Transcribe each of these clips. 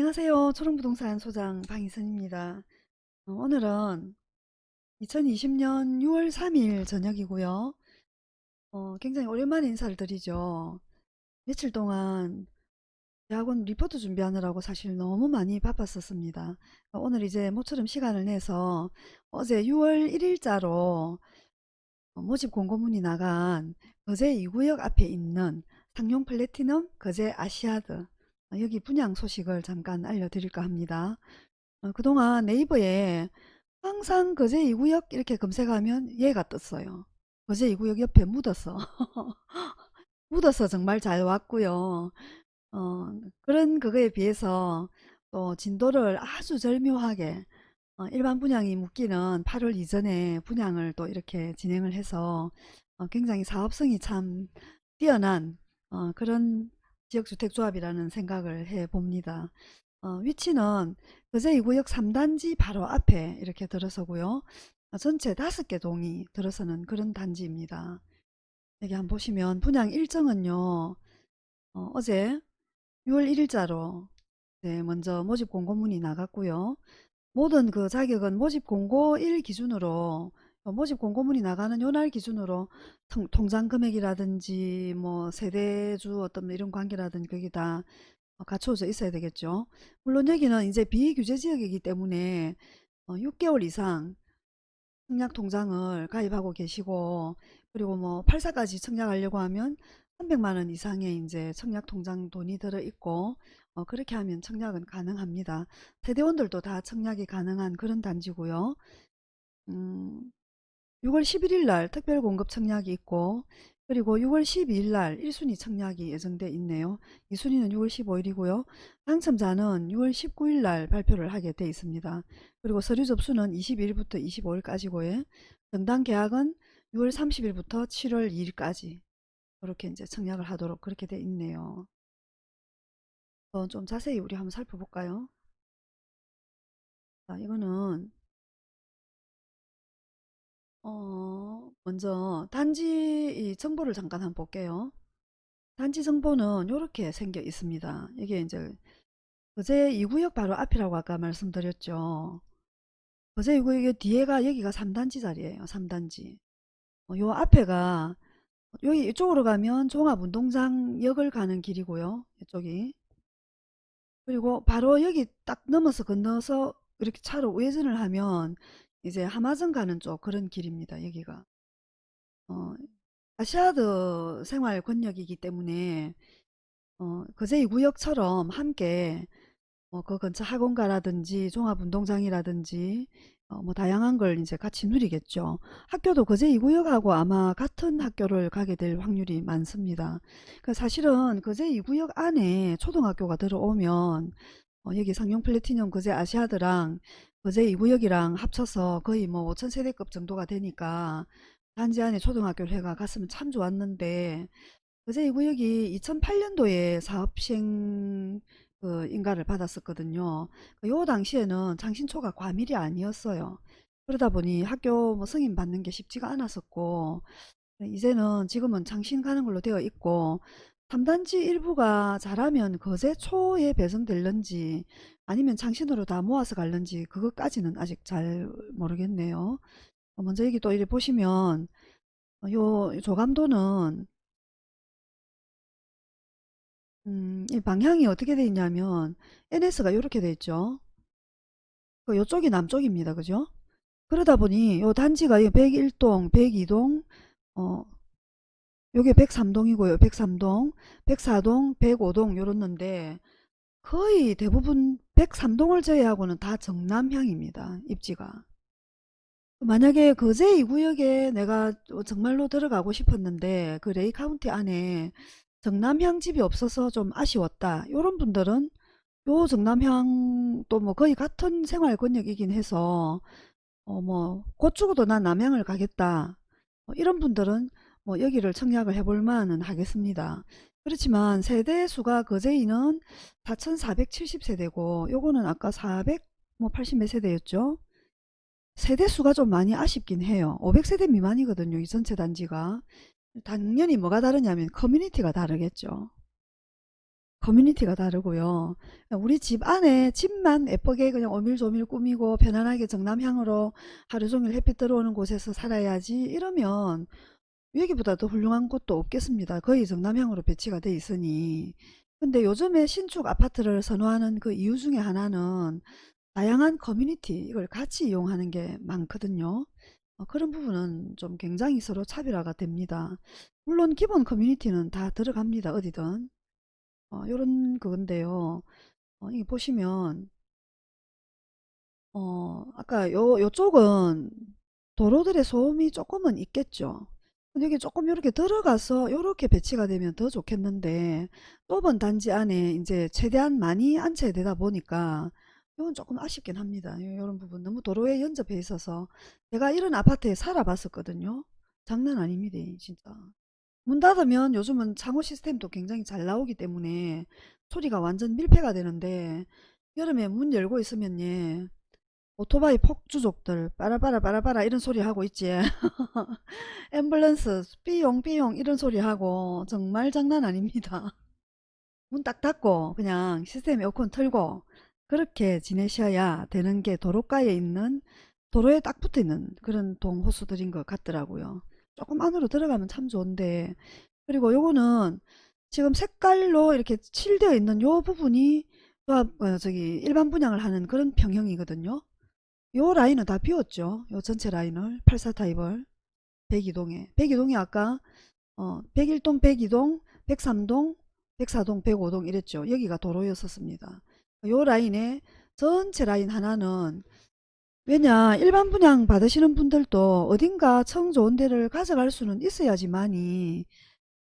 안녕하세요. 초롱부동산 소장 방희선입니다. 어, 오늘은 2020년 6월 3일 저녁이고요. 어, 굉장히 오랜만에 인사를 드리죠. 며칠 동안 대학원 리포트 준비하느라고 사실 너무 많이 바빴었습니다. 어, 오늘 이제 모처럼 시간을 내서 어제 6월 1일자로 모집 공고문이 나간 거제 2구역 앞에 있는 상용 플래티넘 거제 아시아드 어, 여기 분양 소식을 잠깐 알려드릴까 합니다. 어, 그동안 네이버에 항상 거제 2구역 이렇게 검색하면 얘가 떴어요. 거제 2구역 옆에 묻었어. 묻어서 정말 잘 왔고요. 어, 그런 그거에 비해서 또 진도를 아주 절묘하게 어, 일반 분양이 묶이는 8월 이전에 분양을 또 이렇게 진행을 해서 어, 굉장히 사업성이 참 뛰어난 어, 그런 지역주택조합이라는 생각을 해 봅니다. 어, 위치는 거제 2구역 3단지 바로 앞에 이렇게 들어서고요. 어, 전체 5개 동이 들어서는 그런 단지입니다. 여기 한번 보시면 분양 일정은요. 어, 제 6월 1일자로 네, 먼저 모집 공고문이 나갔고요. 모든 그 자격은 모집 공고 1 기준으로 어, 모집 공고문이 나가는 요날 기준으로 통, 장 금액이라든지 뭐 세대주 어떤 뭐 이런 관계라든지 그게 다 어, 갖춰져 있어야 되겠죠. 물론 여기는 이제 비규제 지역이기 때문에 6개월 어, 이상 청약 통장을 가입하고 계시고 그리고 뭐 8사까지 청약하려고 하면 300만원 이상의 이제 청약 통장 돈이 들어 있고 어, 그렇게 하면 청약은 가능합니다. 세대원들도 다 청약이 가능한 그런 단지고요. 음, 6월 11일 날 특별 공급 청약이 있고 그리고 6월 12일 날 1순위 청약이 예정돼 있네요. 2순위는 6월 15일이고요. 당첨자는 6월 19일 날 발표를 하게 돼 있습니다. 그리고 서류 접수는 21일부터 25일까지고요. 정당 계약은 6월 30일부터 7월 2일까지 그렇게 이제 청약을 하도록 그렇게 돼 있네요. 좀 자세히 우리 한번 살펴볼까요? 자, 이거는 어, 먼저 단지 정보를 잠깐 한번 볼게요. 단지 정보는 이렇게 생겨 있습니다. 이게 이제 거제 2구역 바로 앞이라고 아까 말씀드렸죠. 거제 2구역 뒤에가 여기가 3단지 자리예요. 3단지. 어, 요 앞에가 여기 이쪽으로 가면 종합운동장역을 가는 길이고요. 이쪽이. 그리고 바로 여기 딱 넘어서 건너서 이렇게 차로 우회전을 하면 이제 하마정 가는 쪽 그런 길입니다. 여기가. 어, 아시아드 생활 권역이기 때문에 어, 거제 2구역처럼 함께 어, 그 근처 학원가라든지 종합운동장이라든지 어, 뭐 다양한 걸 이제 같이 누리겠죠. 학교도 거제 2구역하고 아마 같은 학교를 가게 될 확률이 많습니다. 그 사실은 거제 2구역 안에 초등학교가 들어오면 어, 여기 상용 플래티넘 거제 아시아드랑 거제 2구역이랑 합쳐서 거의 뭐 5천 세대급 정도가 되니까 단지 안에 초등학교를 해가 갔으면 참 좋았는데 거제 2구역이 2008년도에 사업 시행 그 인가를 받았었거든요. 그요 당시에는 장신초가 과밀이 아니었어요. 그러다 보니 학교 뭐 승인 받는 게 쉽지가 않았었고 이제는 지금은 장신 가는 걸로 되어 있고 3단지 일부가 잘하면 거제 초에 배정될는지 아니면 장신으로 다 모아서 갈는지 그것까지는 아직 잘 모르겠네요. 어, 먼저 여기 또 이렇게 보시면 어, 요 조감도는 음, 이 방향이 어떻게 되어 있냐면 NS가 이렇게 되어 있죠. 그 요쪽이 남쪽입니다. 그죠? 그러다 보니 요 단지가 101동, 102동, 어, 요게 103동이고요. 103동, 104동, 105동 요렇는데 거의 대부분 103동을 제외하고는 다 정남향입니다. 입지가. 만약에 거제 2구역에 내가 정말로 들어가고 싶었는데 그 레이 카운티 안에 정남향 집이 없어서 좀 아쉬웠다. 이런 분들은 요 정남향 또 뭐 거의 같은 생활 권역이긴 해서 어 뭐 곧 죽어도 난 남향을 가겠다. 뭐 이런 분들은 뭐 여기를 청약을 해볼 만은 하겠습니다. 그렇지만 세대 수가 거제이는 4470세대고 요거는 아까 480몇 세대였죠. 세대 수가 좀 많이 아쉽긴 해요. 500세대 미만이거든요. 이 전체 단지가. 당연히 뭐가 다르냐면 커뮤니티가 다르겠죠. 커뮤니티가 다르고요. 우리 집 안에 집만 예쁘게 그냥 오밀조밀 꾸미고 편안하게 정남향으로 하루 종일 햇빛 들어오는 곳에서 살아야지 이러면 여기보다 더 훌륭한 곳도 없겠습니다. 거의 정남향으로 배치가 돼 있으니. 근데 요즘에 신축 아파트를 선호하는 그 이유 중에 하나는 다양한 커뮤니티 이걸 같이 이용하는 게 많거든요. 어, 그런 부분은 좀 굉장히 서로 차별화가 됩니다. 물론 기본 커뮤니티는 다 들어갑니다. 어디든. 어, 요런 그건데요. 어, 이 보시면 어, 아까 요, 요쪽은 도로들의 소음이 조금은 있겠죠. 여기 조금 이렇게 들어가서 이렇게 배치가 되면 더 좋겠는데 좁은 단지 안에 이제 최대한 많이 안치되다 보니까 이건 조금 아쉽긴 합니다. 이런 부분 너무 도로에 연접해 있어서 제가 이런 아파트에 살아봤었거든요. 장난 아닙니다. 진짜. 문 닫으면 요즘은 창호 시스템도 굉장히 잘 나오기 때문에 소리가 완전 밀폐가 되는데 여름에 문 열고 있으면 예 오토바이 폭주족들 빠라빠라 빠라빠라 이런 소리 하고 있지. 앰뷸런스 삐용 삐용 이런 소리 하고 정말 장난 아닙니다. 문 딱 닫고 그냥 시스템 에어컨 틀고 그렇게 지내셔야 되는 게 도로가에 있는 도로에 딱 붙어 있는 그런 동호수들인 것 같더라고요. 조금 안으로 들어가면 참 좋은데. 그리고 요거는 지금 색깔로 이렇게 칠되어 있는 요 부분이 어, 저기 일반 분양을 하는 그런 평형이거든요 요 라인은 다 비웠죠. 요 전체 라인을. 84 타입을. 102동에. 102동이 아까 어, 101동 102동 103동 104동 105동 이랬죠. 여기가 도로였었습니다. 요 라인에 전체 라인 하나는 왜냐 일반 분양 받으시는 분들도 어딘가 청 좋은 데를 가져갈 수는 있어야지만이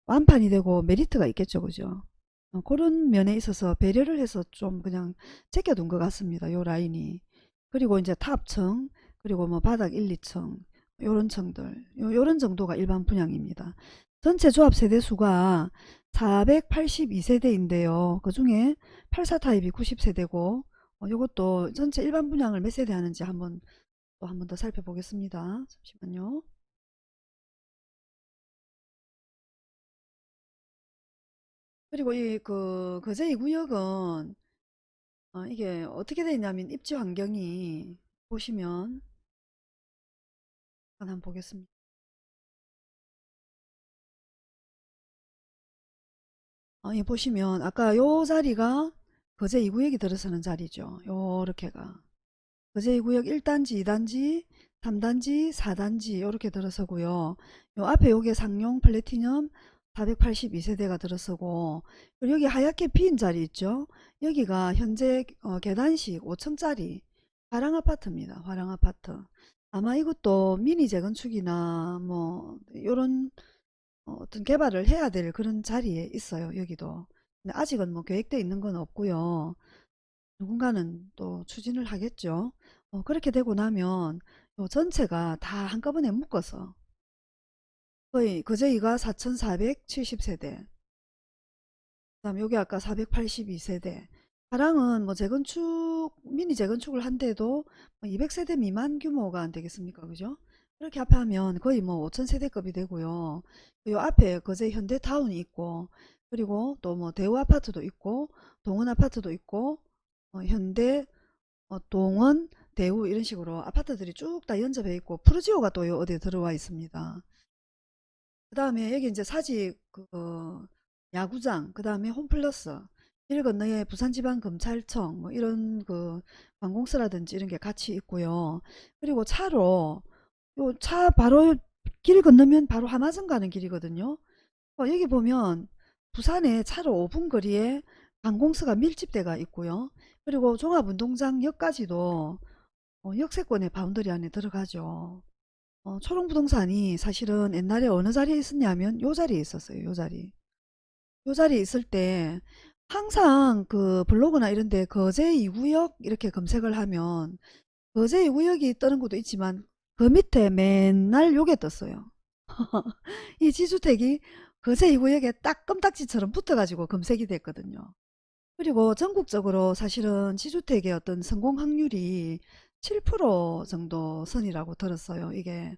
완판이 되고 메리트가 있겠죠. 그죠? 어, 그런 면에 있어서 배려를 해서 좀 그냥 제껴둔 것 같습니다. 요 라인이 그리고 이제 탑층 그리고 뭐 바닥 1, 2층 요런 층들 요, 요런 정도가 일반 분양입니다 전체 조합 세대수가 482세대인데요 그 중에 84 타입이 90세대고 어, 요것도 전체 일반 분양을 몇 세대 하는지 한번 또 한 번 더 살펴보겠습니다. 잠시만요. 그리고 이 그 거제 2구역은 어, 이게 어떻게 되어 있냐면 입지 환경이 보시면 한번 보겠습니다. 어, 예, 보시면 아까 요 자리가 거제 2구역이 들어서는 자리죠. 요렇게가 거제 2구역 1단지, 2단지, 3단지, 4단지 이렇게 들어서고요. 요 앞에 요게 상용 플래티넘 482세대가 들어서고 여기 하얗게 빈 자리 있죠. 여기가 현재 어, 계단식 5층짜리 화랑아파트입니다. 화랑아파트. 아마 이것도 미니 재건축이나 뭐 이런 어떤 개발을 해야 될 그런 자리에 있어요. 여기도. 근데 아직은 뭐 계획되어 있는 건 없고요. 누군가는 또 추진을 하겠죠. 어, 그렇게 되고 나면 요 전체가 다 한꺼번에 묶어서 거의 그제이가 4470세대. 그 다음 여기 아까 482세대. 가랑은 뭐 재건축 미니 재건축을 한데도 200세대 뭐 미만 규모가 안 되겠습니까? 그죠? 그렇게 합하면 거의 뭐 5000세대급이 되고요. 요 앞에 거제 현대타운이 있고 그리고 또 뭐 대우 아파트도 있고 동원 아파트도 있고 어, 현대 어, 동원 대우 이런 식으로 아파트들이 쭉 다 연접해 있고 푸르지오가 또 어디에 들어와 있습니다. 그 다음에 여기 이제 사직 그 야구장 그 다음에 홈플러스 길 건너에 부산지방검찰청 뭐 이런 그 관공서라든지 이런 게 같이 있고요. 그리고 차로 요 차 바로 길 건너면 바로 하마정 가는 길이거든요. 어, 여기 보면 부산에 차로 5분 거리에 관공서가 밀집대가 있고요. 그리고 종합운동장역까지도 어, 역세권의 boundary 안에 들어가죠. 어, 초롱부동산이 사실은 옛날에 어느 자리에 있었냐면 요 자리에 있었어요. 요 자리. 요 자리에 있을 때 항상 그 블로그나 이런 데 거제 2구역 이렇게 검색을 하면 거제 2구역이 뜨는 것도 있지만 그 밑에 맨날 요게 떴어요. 이 지주택이 거제 2구역에 딱 껌딱지처럼 붙어가지고 검색이 됐거든요. 그리고 전국적으로 사실은 지주택의 어떤 성공 확률이 7% 정도 선이라고 들었어요. 이게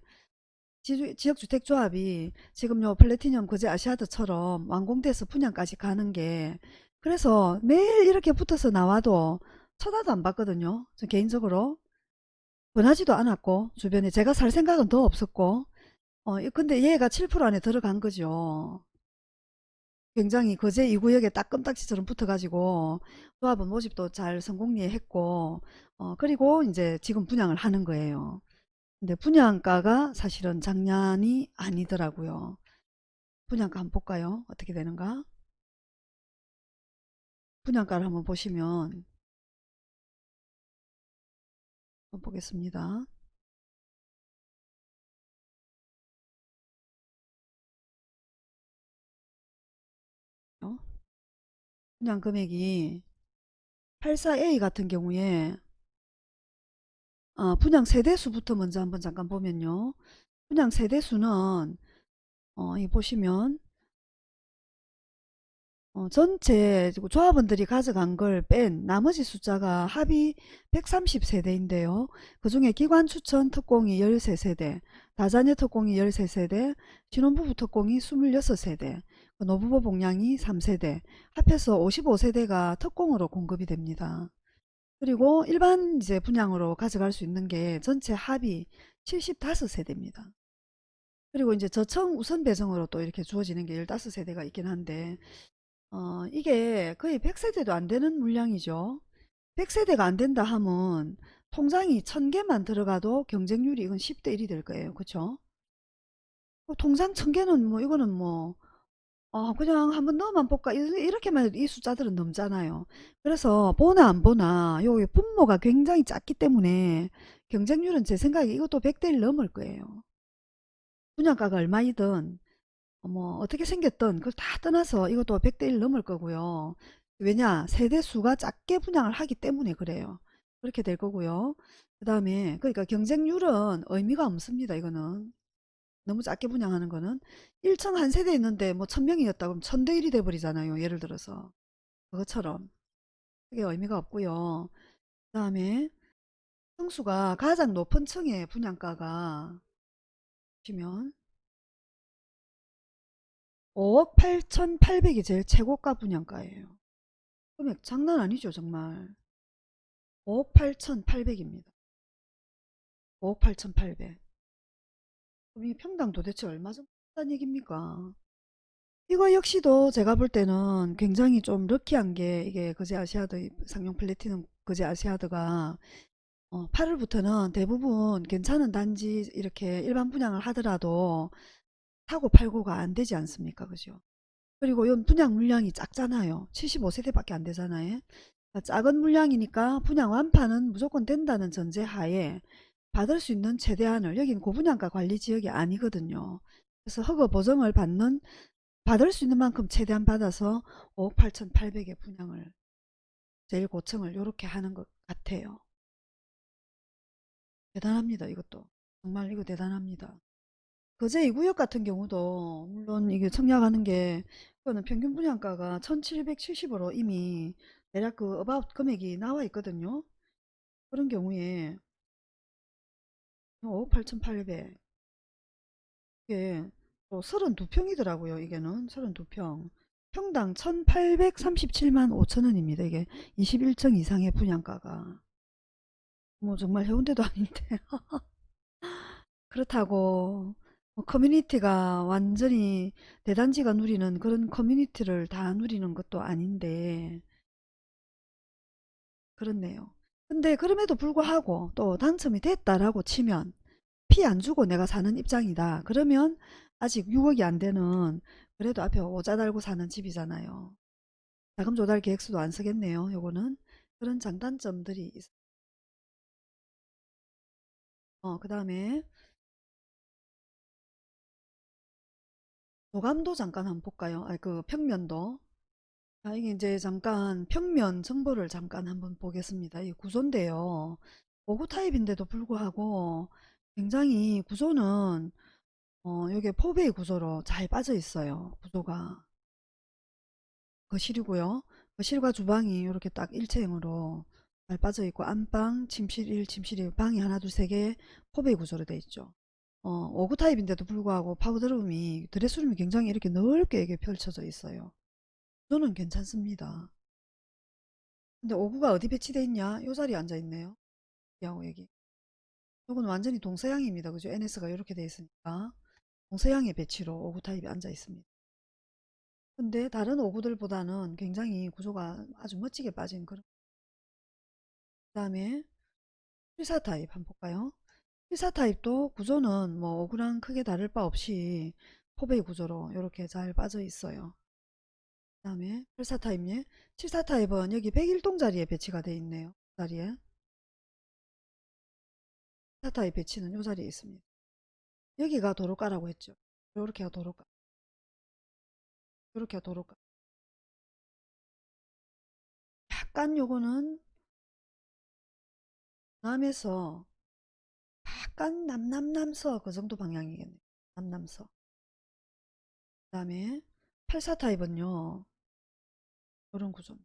지역주택조합이 지금 요 플래티넘 거제 아시아드처럼 완공돼서 분양까지 가는 게 그래서 매일 이렇게 붙어서 나와도 쳐다도 안 봤거든요. 저 개인적으로. 권하지도 않았고 주변에 제가 살 생각은 더 없었고 어 근데 얘가 7% 안에 들어간 거죠. 굉장히 거제 2구역에 딱 껌딱지처럼 붙어가지고 조합원 모집도 잘 성공리에 했고 어 그리고 이제 지금 분양을 하는 거예요. 근데 분양가가 사실은 장난이 아니더라고요. 분양가 한번 볼까요? 어떻게 되는가? 분양가를 한번 보시면 한번 보겠습니다. 어? 분양 금액이 84A 같은 경우에 어, 분양 세대수부터 먼저 한번 잠깐 보면요. 분양 세대수는 어, 이 보시면 어, 전체 조합원들이 가져간 걸 뺀 나머지 숫자가 합이 130세대인데요. 그 중에 기관 추천 특공이 13세대, 다자녀 특공이 13세대, 신혼부부 특공이 26세대, 그 노부부 복량이 3세대, 합해서 55세대가 특공으로 공급이 됩니다. 그리고 일반 이제 분양으로 가져갈 수 있는 게 전체 합이 75세대입니다. 그리고 이제 저층 우선 배정으로 또 이렇게 주어지는 게 15세대가 있긴 한데 어, 이게 거의 100세대도 안 되는 물량이죠. 100세대가 안 된다 하면 통장이 1000개만 들어가도 경쟁률이 이건 10대 1이 될 거예요. 어, 통장 1000개는 뭐 이거는 뭐 어, 그냥 한번 넣어만 볼까 이- 이렇게만 해도 이 숫자들은 넘잖아요. 그래서 보나 안 보나 요 분모가 굉장히 작기 때문에 경쟁률은 제 생각에 이것도 100대 1 넘을 거예요. 분양가가 얼마이든 어, 뭐 어떻게 생겼든 그걸 다 떠나서 이것도 100대 1 넘을 거고요. 왜냐 세대 수가 작게 분양을 하기 때문에 그래요. 그렇게 될 거고요. 그 다음에 그러니까 경쟁률은 의미가 없습니다. 이거는 너무 작게 분양하는 거는 1층 한 세대 있는데 뭐 1000명이었다 그럼 1000대 1이 돼버리잖아요. 예를 들어서 그것처럼 그게 의미가 없고요. 그 다음에 층수가 가장 높은 층의 분양가가 보시면 5억 8,800이 제일 최고가 분양가예요. 금액 장난 아니죠, 정말. 5억 8,800입니다. 5억 8,800. 그럼 이 평당 도대체 얼마 정도 한다는 얘기입니까? 이거 역시도 제가 볼 때는 굉장히 좀 럭키한 게 이게 거제 아시아드 상용 플래티넘 거제 아시아드가 어, 8월부터는 대부분 괜찮은 단지 이렇게 일반 분양을 하더라도 사고 팔고가 안 되지 않습니까? 그죠? 그리고 이 분양 물량이 작잖아요. 75세대밖에 안 되잖아요. 작은 물량이니까 분양 완파는 무조건 된다는 전제 하에 받을 수 있는 최대한을 여기는 고분양가 관리 지역이 아니거든요. 그래서 허가 보정을 받는 받을 수 있는 만큼 최대한 받아서 5억 8,800의 분양을 제일 고층을 이렇게 하는 것 같아요. 대단합니다. 이것도 정말 이거 대단합니다. 거제 2구역 같은 경우도 물론 이게 청약하는 게 그거는 평균 분양가가 1770으로 이미 대략 그 어바웃 금액이 나와 있거든요. 그런 경우에 5억 8,800 이게 또 32평이더라고요. 이게는 32평 평당 1837만 5천원입니다. 이게 21층 이상의 분양가가 뭐 정말 해운대도 아닌데 그렇다고 뭐 커뮤니티가 완전히 대단지가 누리는 그런 커뮤니티를 다 누리는 것도 아닌데 그렇네요. 근데 그럼에도 불구하고 또 당첨이 됐다라고 치면 피 안 주고 내가 사는 입장이다. 그러면 아직 6억이 안 되는 그래도 앞에 오자 달고 사는 집이잖아요. 자금 조달 계획서도 안 쓰겠네요. 요거는 그런 장단점들이 있어. 어, 그 다음에 도감도 잠깐 한번 볼까요? 아, 그 평면도. 아, 이게 이제 잠깐 평면 정보를 잠깐 한번 보겠습니다. 이 구조인데요. 5구 타입인데도 불구하고 굉장히 구조는 어, 여기 포베이 구조로 잘 빠져 있어요. 구조가. 거실이고요. 거실과 주방이 이렇게 딱 일체형으로 잘 빠져 있고 안방, 침실 1, 침실 2, 방이 하나, 둘, 세 개 포베이 구조로 되어 있죠. 어, 59 타입인데도 불구하고 파우더룸이 드레스룸이 굉장히 이렇게 넓게 이게 펼쳐져 있어요. 구조는 괜찮습니다. 근데 59가 어디 배치되어 있냐? 요 자리에 앉아 있네요. 여기하고 여기. 요건 완전히 동서향입니다. 그죠? NS가 이렇게 되어 있으니까. 동서향의 배치로 59 타입이 앉아 있습니다. 근데 다른 59들보다는 굉장히 구조가 아주 멋지게 빠진 그런. 그 다음에 74 타입 한번 볼까요? 74 타입도 구조는 뭐 59랑 크게 다를 바 없이 포베이 구조로 이렇게 잘 빠져 있어요. 그 다음에 8사 타입, 7사 타입은 여기 101동 자리에 배치가 되어 있네요. 자리에. 4 타입 배치는 이 자리에 있습니다. 여기가 도로가라고 했죠. 요렇게가 도로가. 요렇게가 도로가. 약간 요거는 남에서 약간 남남남서 그 정도 방향이겠네요. 남남서. 그 다음에 84 타입은요. 이런 구조.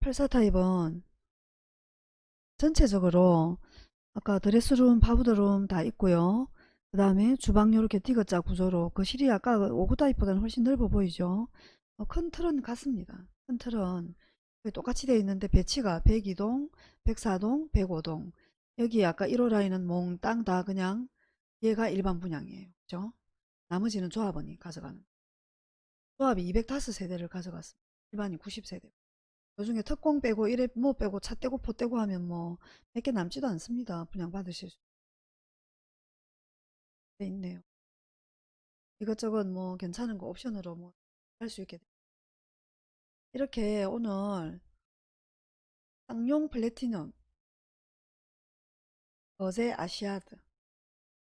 84 타입은 전체적으로 아까 드레스룸, 바브드룸 다 있고요. 그 다음에 주방 이렇게 디귿자 구조로 거실이 아까 5구 타입보다는 훨씬 넓어 보이죠. 어, 큰 틀은 같습니다. 큰 틀은 똑같이 되어 있는데 배치가 102동, 104동, 105동 여기 아까 1호 라인은 몽땅 다 그냥 얘가 일반 분양이에요. 그죠? 나머지는 조합원이 가져가는 조합이 205세대를 가져갔습니다. 일반이 90세대. 요중에 특공 빼고 이래 뭐 빼고 차 떼고 포 떼고 하면 뭐 몇 개 남지도 않습니다. 분양 받으실 수돼 있네요. 이것저것 뭐 괜찮은 거 옵션으로 뭐 할 수 있게 돼. 이렇게 오늘 쌍용 플래티넘 거제 아시아드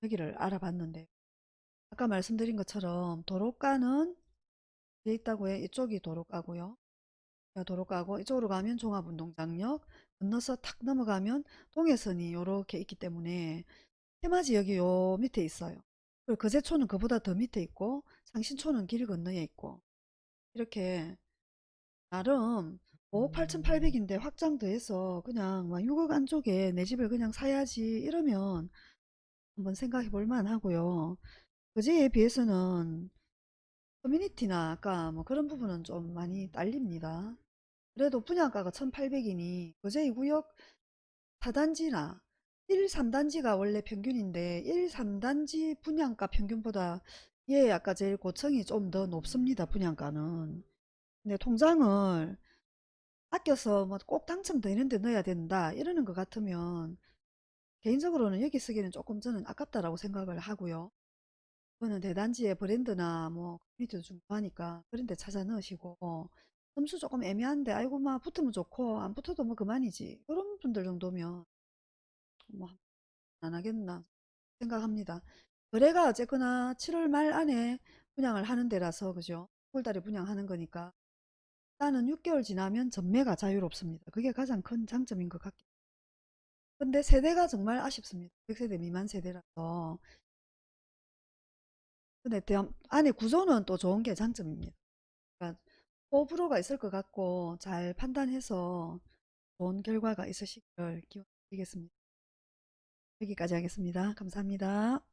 여기를 알아봤는데 아까 말씀드린 것처럼 도로가는 돼 있다고 해 이쪽이 도로가고요. 도로가고 이쪽으로 가면 종합운동장역 건너서 탁 넘어가면 동해선이 이렇게 있기 때문에 해맞이 여기 요 밑에 있어요. 그리고 거제초는 그보다 더 밑에 있고 상신초는 길 건너에 있고 이렇게 나름 5억 8,800인데 확장 더해서 그냥 막 6억 안쪽에 내 집을 그냥 사야지 이러면 한번 생각해 볼 만하고요. 거제에 비해서는 커뮤니티나 아까 뭐 그런 부분은 좀 많이 딸립니다. 그래도 분양가가 1800이니 거제 2구역 4단지나 1, 3단지가 원래 평균인데 1, 3단지 분양가 평균보다 얘 아까 제일 고층이 좀 더 높습니다. 분양가는. 근데 통장을 아껴서 뭐 꼭 당첨되는 데 넣어야 된다 이러는 것 같으면 개인적으로는 여기 쓰기는 조금 저는 아깝다라고 생각을 하고요. 그거는 대단지의 브랜드나 뭐 커뮤니티도 중요하니까 그런 데 찾아 넣으시고 점수 조금 애매한데 아이고 막 붙으면 좋고 안 붙어도 뭐 그만이지 그런 분들 정도면 뭐 안 하겠나 생각합니다. 거래가 어쨌거나 7월 말 안에 분양을 하는 데라서 그죠? 9월달에 분양하는 거니까 일단은 6개월 지나면 전매가 자유롭습니다. 그게 가장 큰 장점인 것 같긴 근데 세대가 정말 아쉽습니다. 100세대 미만 세대라서 근데 대한, 안에 구조는 또 좋은 게 장점입니다. 그러니까 호불호가 있을 것 같고 잘 판단해서 좋은 결과가 있으시길 기원드리겠습니다. 여기까지 하겠습니다. 감사합니다.